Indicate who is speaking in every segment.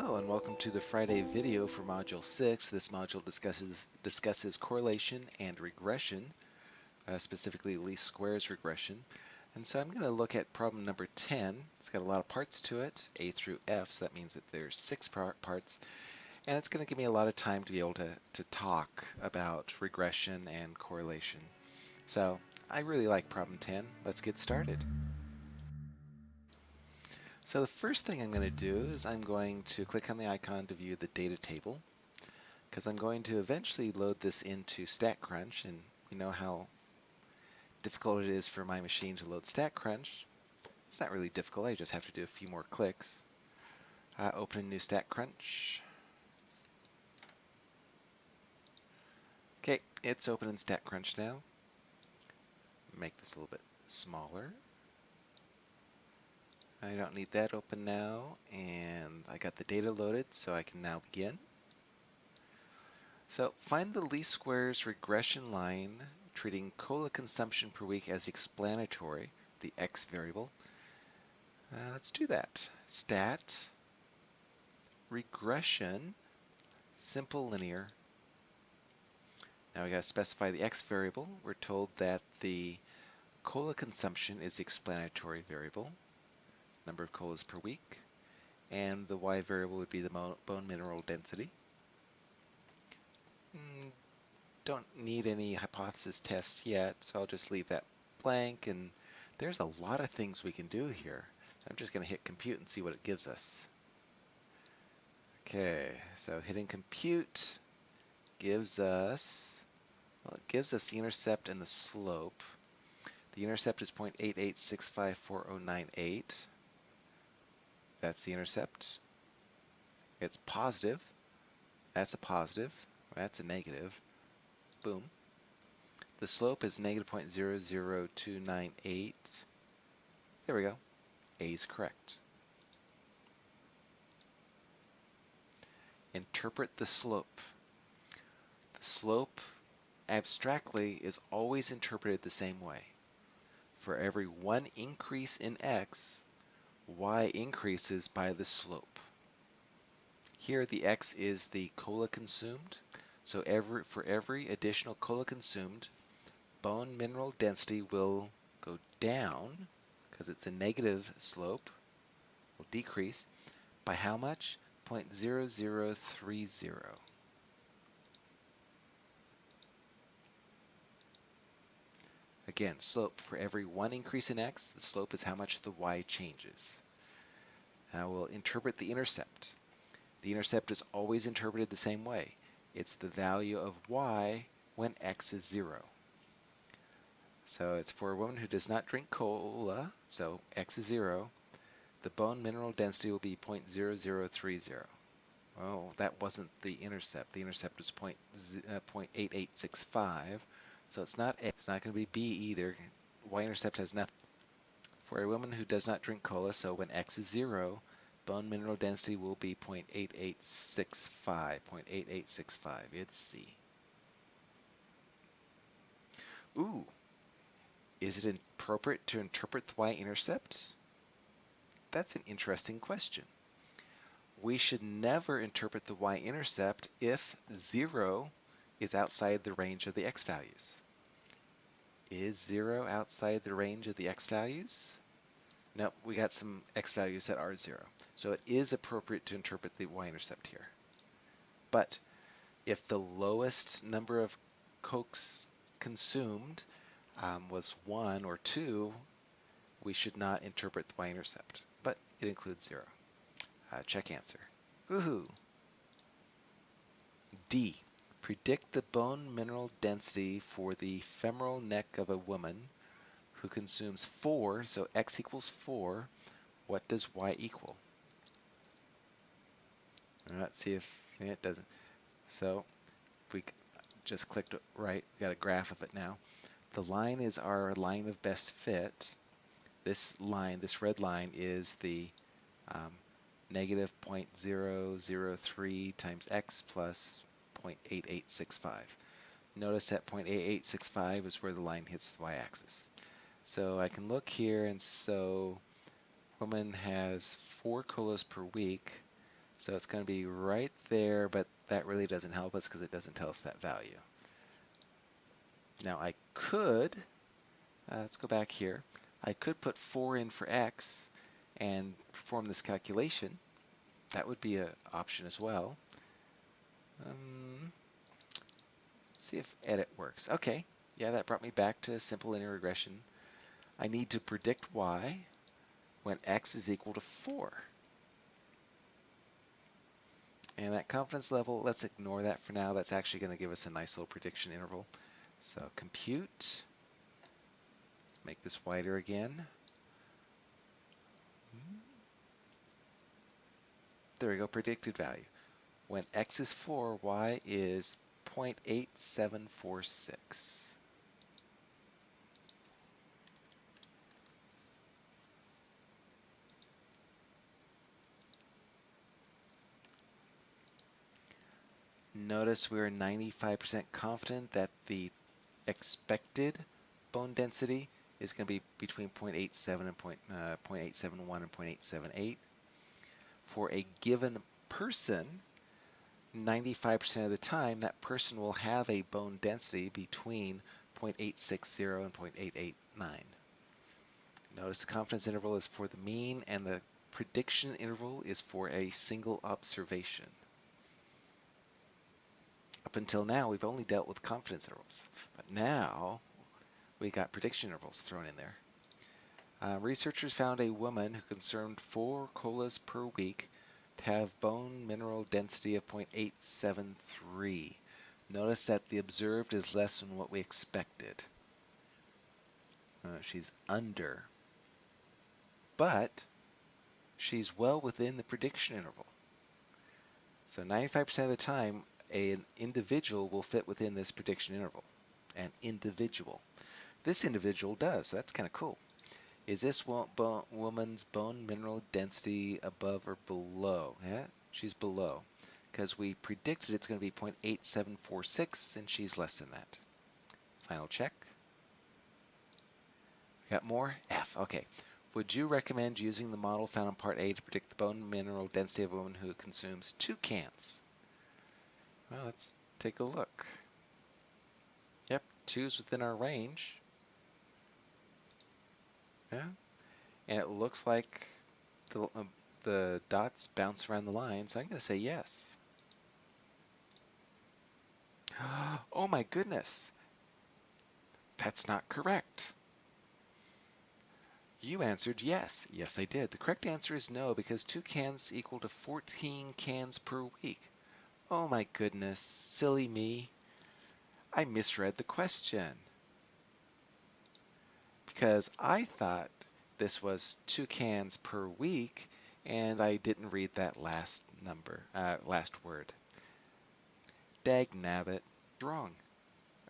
Speaker 1: Hello and welcome to the Friday video for Module 6. This module discusses, discusses correlation and regression, uh, specifically least squares regression. And so I'm going to look at problem number 10. It's got a lot of parts to it, A through F, so that means that there's six parts. And it's going to give me a lot of time to be able to, to talk about regression and correlation. So I really like problem 10. Let's get started. So the first thing I'm going to do is I'm going to click on the icon to view the data table because I'm going to eventually load this into StatCrunch and we know how difficult it is for my machine to load StatCrunch. It's not really difficult, I just have to do a few more clicks. Uh, open a new StatCrunch. Okay, it's open in StatCrunch now. Make this a little bit smaller. I don't need that open now, and I got the data loaded, so I can now begin. So find the least squares regression line treating cola consumption per week as explanatory, the x variable. Uh, let's do that. Stat, regression, simple linear. Now we got to specify the x variable. We're told that the cola consumption is the explanatory variable number of colas per week, and the y variable would be the bone mineral density. Mm, don't need any hypothesis test yet, so I'll just leave that blank, and there's a lot of things we can do here. I'm just going to hit compute and see what it gives us. Okay, so hitting compute gives us, well, it gives us the intercept and the slope. The intercept is 0.88654098. That's the intercept. It's positive. That's a positive. That's a negative. Boom. The slope is negative 0.00298. There we go. A is correct. Interpret the slope. The slope abstractly is always interpreted the same way. For every one increase in x, y increases by the slope. Here the x is the cola consumed, so every, for every additional cola consumed, bone mineral density will go down, because it's a negative slope, will decrease, by how much? 0.0030. Again, slope, for every one increase in x, the slope is how much the y changes. Now we'll interpret the intercept. The intercept is always interpreted the same way. It's the value of y when x is 0. So it's for a woman who does not drink cola, so x is 0, the bone mineral density will be 0.0030. Well, that wasn't the intercept. The intercept was uh, 0.8865. So it's not A. It's not going to be B either. Y-intercept has nothing. For a woman who does not drink cola, so when X is 0, bone mineral density will be 0.8865. 0.8865. It's C. Ooh. Is it appropriate to interpret the y-intercept? That's an interesting question. We should never interpret the y-intercept if 0 is outside the range of the x values. Is 0 outside the range of the x values? No, we got some x values that are 0. So it is appropriate to interpret the y-intercept here. But if the lowest number of cokes consumed um, was 1 or 2, we should not interpret the y-intercept. But it includes 0. Uh, check answer. Woohoo! D. Predict the bone mineral density for the femoral neck of a woman who consumes 4, so x equals 4. What does y equal? Let's see if it doesn't. So we just clicked right, got a graph of it now. The line is our line of best fit. This line, this red line, is the um, negative 0.003 times x plus 0.8865. Notice that 0.8865 is where the line hits the y-axis. So I can look here and so woman has four colas per week. So it's going to be right there, but that really doesn't help us because it doesn't tell us that value. Now I could, uh, let's go back here, I could put 4 in for x and perform this calculation. That would be an option as well. Um, see if edit works. Okay, yeah, that brought me back to simple linear regression. I need to predict y when x is equal to 4. And that confidence level, let's ignore that for now. That's actually going to give us a nice little prediction interval. So compute. Let's make this wider again. There we go, predicted value. When x is 4, y is 0.8746. Notice we're 95% confident that the expected bone density is going to be between 0.87 and point, uh, 0.871 and 0.878. For a given person, 95% of the time, that person will have a bone density between 0.860 and 0.889. Notice the confidence interval is for the mean and the prediction interval is for a single observation. Up until now, we've only dealt with confidence intervals, but now we got prediction intervals thrown in there. Uh, researchers found a woman who consumed four colas per week have bone mineral density of 0.873. Notice that the observed is less than what we expected. Uh, she's under. But she's well within the prediction interval. So 95% of the time, an individual will fit within this prediction interval. An individual. This individual does. So that's kind of cool. Is this wo woman's bone mineral density above or below? Yeah, she's below. Because we predicted it's going to be 0.8746, and she's less than that. Final check. Got more? F. Okay. Would you recommend using the model found in Part A to predict the bone mineral density of a woman who consumes two cans? Well, let's take a look. Yep, two's within our range. Yeah, and it looks like the, uh, the dots bounce around the line, so I'm going to say yes. Oh my goodness, that's not correct. You answered yes. Yes, I did. The correct answer is no because two cans equal to 14 cans per week. Oh my goodness, silly me. I misread the question. Because I thought this was two cans per week, and I didn't read that last number, uh, last word. Dag nabbit. Wrong.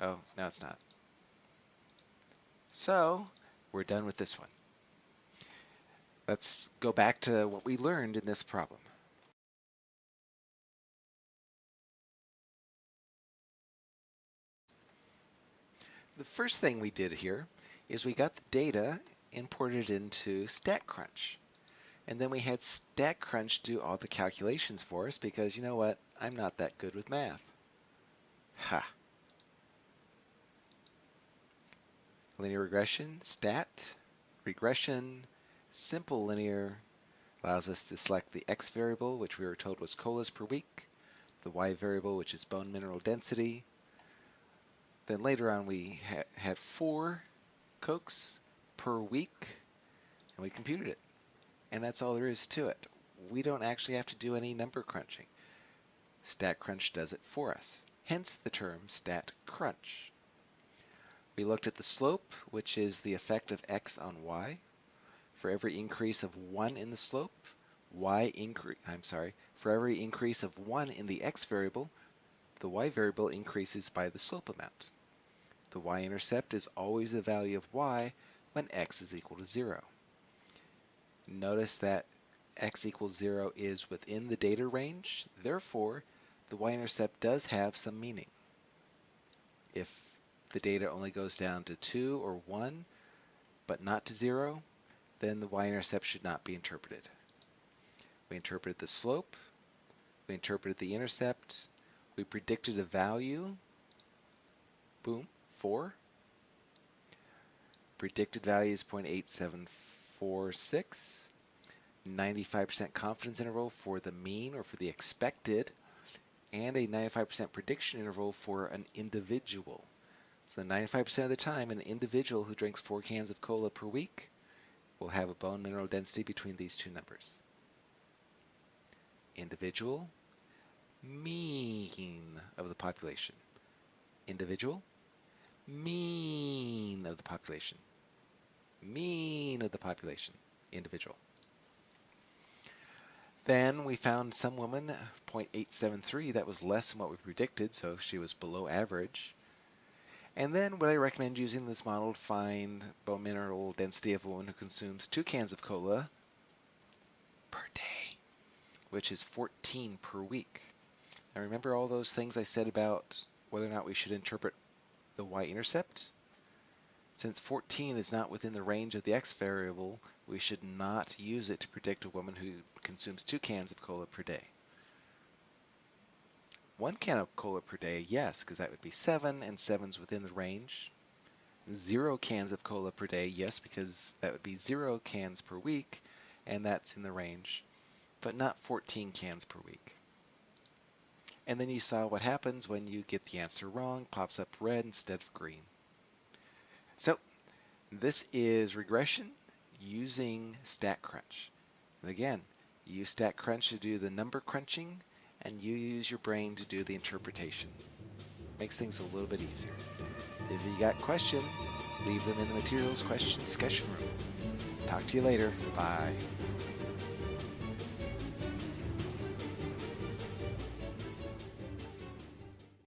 Speaker 1: Oh, no it's not. So, we're done with this one. Let's go back to what we learned in this problem. The first thing we did here is we got the data imported into StatCrunch. And then we had StatCrunch do all the calculations for us because you know what? I'm not that good with math. Ha. Linear regression, stat, regression, simple linear allows us to select the x variable, which we were told was colas per week, the y variable, which is bone mineral density, then later on we ha had four cokes per week and we computed it. And that's all there is to it. We don't actually have to do any number crunching. StatCrunch does it for us. Hence the term StatCrunch. We looked at the slope, which is the effect of x on y. For every increase of 1 in the slope, y increase, I'm sorry, for every increase of 1 in the x variable, the y variable increases by the slope amount. The y-intercept is always the value of y when x is equal to 0. Notice that x equals 0 is within the data range, therefore the y-intercept does have some meaning. If the data only goes down to 2 or 1, but not to 0, then the y-intercept should not be interpreted. We interpreted the slope, We interpreted the intercept. We predicted a value. Boom, 4. Predicted value is 0.8746. 95% confidence interval for the mean or for the expected, and a 95% prediction interval for an individual. So 95% of the time, an individual who drinks four cans of cola per week will have a bone mineral density between these two numbers. Individual, mean of the population. Individual, mean of the population. Mean of the population. Individual. Then we found some woman, 0.873, that was less than what we predicted, so she was below average. And then would I recommend using this model to find bone mineral density of a woman who consumes two cans of cola per day, which is 14 per week. Now remember all those things I said about whether or not we should interpret the y-intercept? Since 14 is not within the range of the x variable, we should not use it to predict a woman who consumes two cans of cola per day. One can of cola per day, yes, because that would be seven, and seven's within the range. Zero cans of cola per day, yes, because that would be zero cans per week, and that's in the range, but not 14 cans per week. And then you saw what happens when you get the answer wrong, pops up red instead of green. So this is regression using StatCrunch. And again, you use StatCrunch to do the number crunching, and you use your brain to do the interpretation. Makes things a little bit easier. If you got questions, leave them in the materials question discussion room. Talk to you later. Bye.